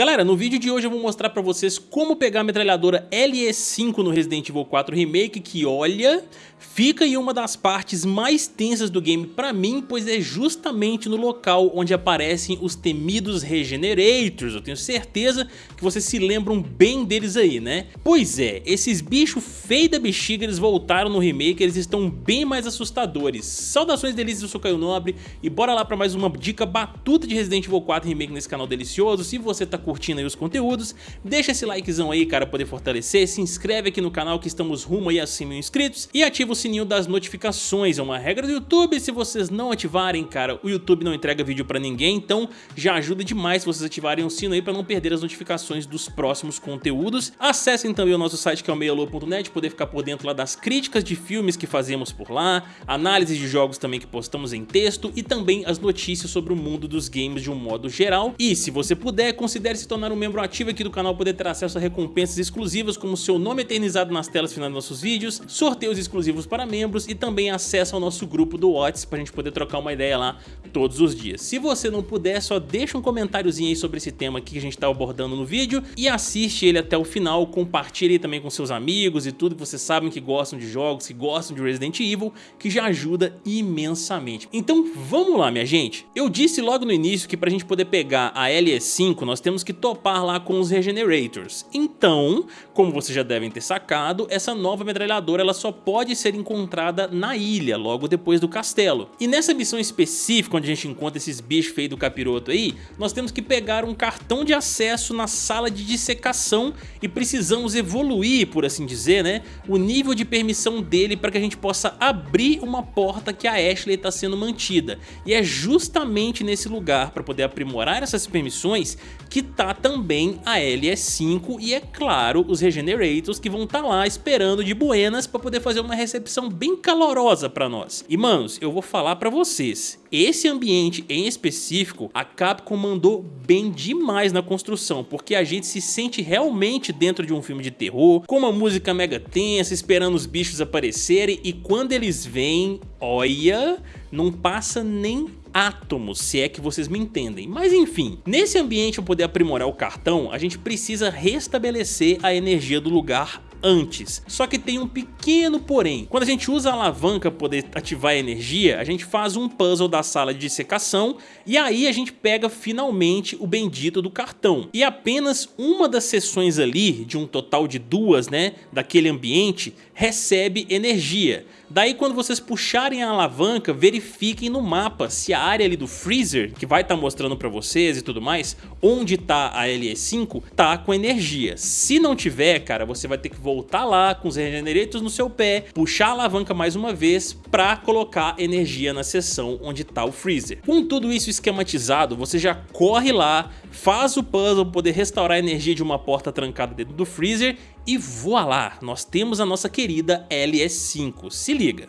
Galera, no vídeo de hoje eu vou mostrar pra vocês como pegar a metralhadora LE5 no Resident Evil 4 Remake, que olha, fica em uma das partes mais tensas do game pra mim, pois é justamente no local onde aparecem os temidos Regenerators, eu tenho certeza que vocês se lembram bem deles aí, né? Pois é, esses bichos feios da bexiga, eles voltaram no remake, eles estão bem mais assustadores. Saudações delícias, eu sou Caio Nobre e bora lá pra mais uma dica batuta de Resident Evil 4 Remake nesse canal delicioso, se você tá aí os conteúdos, deixa esse likezão aí, cara, poder fortalecer, se inscreve aqui no canal que estamos rumo aí a 100 mil inscritos. E ativa o sininho das notificações, é uma regra do YouTube, se vocês não ativarem, cara, o YouTube não entrega vídeo pra ninguém, então já ajuda demais se vocês ativarem o sino aí pra não perder as notificações dos próximos conteúdos. Acessem também o nosso site que é o meialô.net, poder ficar por dentro lá das críticas de filmes que fazemos por lá, análises de jogos também que postamos em texto e também as notícias sobre o mundo dos games de um modo geral. E se você puder, considere se tornar um membro ativo aqui do canal poder ter acesso a recompensas exclusivas como seu nome eternizado nas telas finais dos nossos vídeos, sorteios exclusivos para membros e também acesso ao nosso grupo do WhatsApp para a gente poder trocar uma ideia lá todos os dias. Se você não puder, só deixa um comentáriozinho aí sobre esse tema aqui que a gente está abordando no vídeo e assiste ele até o final, compartilhe também com seus amigos e tudo que vocês sabem que gostam de jogos, que gostam de Resident Evil, que já ajuda imensamente. Então vamos lá minha gente, eu disse logo no início que para a gente poder pegar a LE5 nós temos que topar lá com os Regenerators. Então, como vocês já devem ter sacado, essa nova metralhadora ela só pode ser encontrada na ilha, logo depois do castelo. E nessa missão específica, onde a gente encontra esses bichos feios do capiroto aí, nós temos que pegar um cartão de acesso na sala de dissecação e precisamos evoluir, por assim dizer, né, o nível de permissão dele para que a gente possa abrir uma porta que a Ashley está sendo mantida. E é justamente nesse lugar, para poder aprimorar essas permissões, que tá também a LS5 e é claro os Regenerators que vão estar tá lá esperando de buenas para poder fazer uma recepção bem calorosa para nós. E manos, eu vou falar para vocês, esse ambiente em específico a Capcom mandou bem demais na construção, porque a gente se sente realmente dentro de um filme de terror, com uma música mega tensa, esperando os bichos aparecerem e quando eles vêm, olha, não passa nem átomos, se é que vocês me entendem. Mas enfim, nesse ambiente para poder aprimorar o cartão, a gente precisa restabelecer a energia do lugar antes. Só que tem um pequeno porém. Quando a gente usa a alavanca para poder ativar a energia, a gente faz um puzzle da sala de dissecação e aí a gente pega finalmente o bendito do cartão. E apenas uma das sessões ali, de um total de duas, né, daquele ambiente, recebe energia. Daí quando vocês puxarem a alavanca, verifiquem no mapa se a área ali do freezer, que vai estar tá mostrando para vocês e tudo mais, onde está a LE5, tá com energia. Se não tiver, cara, você vai ter que lá com os regenerators no seu pé, puxar a alavanca mais uma vez para colocar energia na seção onde está o freezer. Com tudo isso esquematizado, você já corre lá, faz o puzzle poder restaurar a energia de uma porta trancada dentro do freezer e voa lá, nós temos a nossa querida LS5, se liga.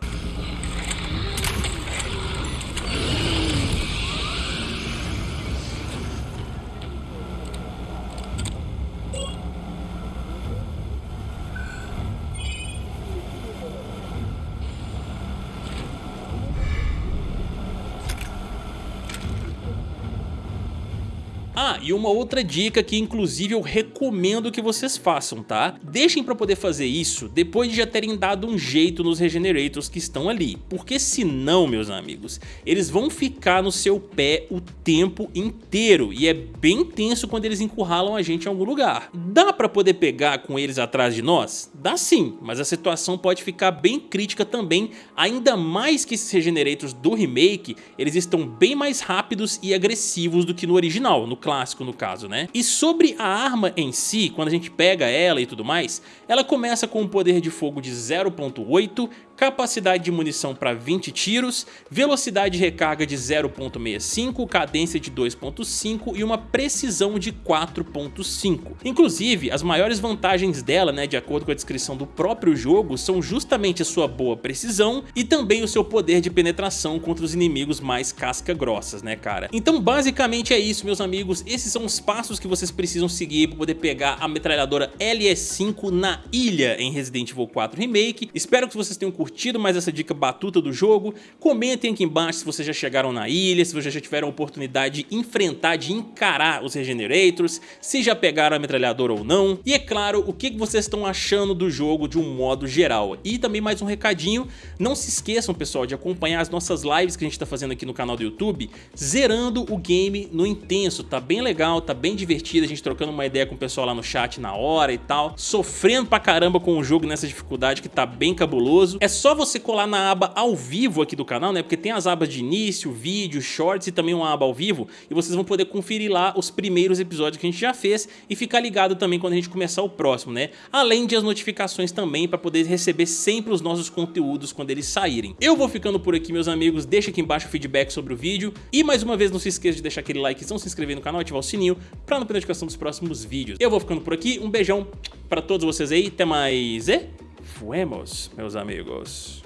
Ah, e uma outra dica que inclusive eu recomendo que vocês façam, tá? Deixem pra poder fazer isso depois de já terem dado um jeito nos Regenerators que estão ali, porque senão, meus amigos, eles vão ficar no seu pé o tempo inteiro e é bem tenso quando eles encurralam a gente em algum lugar. Dá pra poder pegar com eles atrás de nós? Dá sim, mas a situação pode ficar bem crítica também, ainda mais que esses Regenerators do remake, eles estão bem mais rápidos e agressivos do que no original, no clássico no caso, né? E sobre a arma em si, quando a gente pega ela e tudo mais, ela começa com um poder de fogo de 0.8, capacidade de munição para 20 tiros, velocidade de recarga de 0.65, cadência de 2.5 e uma precisão de 4.5. Inclusive, as maiores vantagens dela, né, de acordo com a descrição do próprio jogo, são justamente a sua boa precisão e também o seu poder de penetração contra os inimigos mais casca-grossas, né, cara? Então, basicamente é isso, meus amigos, esses são os passos que vocês precisam seguir para poder pegar a metralhadora LS5 na ilha em Resident Evil 4 Remake. Espero que vocês tenham curtido mais essa dica batuta do jogo. Comentem aqui embaixo se vocês já chegaram na ilha, se vocês já tiveram a oportunidade de enfrentar, de encarar os Regenerators, se já pegaram a metralhadora ou não. E é claro, o que vocês estão achando do jogo de um modo geral. E também mais um recadinho, não se esqueçam pessoal de acompanhar as nossas lives que a gente está fazendo aqui no canal do YouTube, zerando o game no intenso, tá bem legal, tá bem divertido, a gente trocando uma ideia com o pessoal lá no chat na hora e tal, sofrendo pra caramba com o jogo nessa dificuldade que tá bem cabuloso. É só você colar na aba ao vivo aqui do canal, né, porque tem as abas de início, vídeo, shorts e também uma aba ao vivo, e vocês vão poder conferir lá os primeiros episódios que a gente já fez e ficar ligado também quando a gente começar o próximo, né, além de as notificações também para poder receber sempre os nossos conteúdos quando eles saírem. Eu vou ficando por aqui, meus amigos, deixa aqui embaixo o feedback sobre o vídeo. E mais uma vez não se esqueça de deixar aquele likezão, se inscrever no canal, ativar o sininho para não perder a notificação dos próximos vídeos. Eu vou ficando por aqui, um beijão para todos vocês aí, até mais e fuemos, meus amigos.